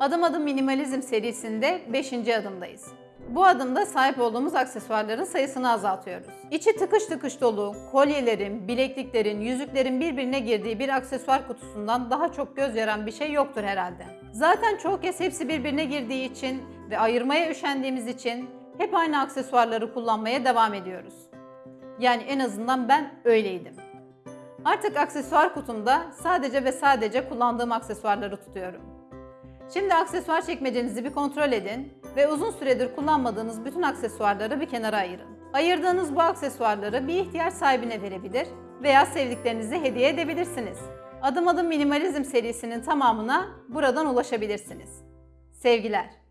Adım Adım Minimalizm serisinde 5. adımdayız. Bu adımda sahip olduğumuz aksesuarların sayısını azaltıyoruz. İçi tıkış tıkış dolu, kolyelerin, bilekliklerin, yüzüklerin birbirine girdiği bir aksesuar kutusundan daha çok göz yaran bir şey yoktur herhalde. Zaten çoğu kez hepsi birbirine girdiği için ve ayırmaya üşendiğimiz için hep aynı aksesuarları kullanmaya devam ediyoruz. Yani en azından ben öyleydim. Artık aksesuar kutumda sadece ve sadece kullandığım aksesuarları tutuyorum. Şimdi aksesuar çekmecenizi bir kontrol edin ve uzun süredir kullanmadığınız bütün aksesuarları bir kenara ayırın. Ayırdığınız bu aksesuarları bir ihtiyaç sahibine verebilir veya sevdiklerinize hediye edebilirsiniz. Adım Adım Minimalizm serisinin tamamına buradan ulaşabilirsiniz. Sevgiler.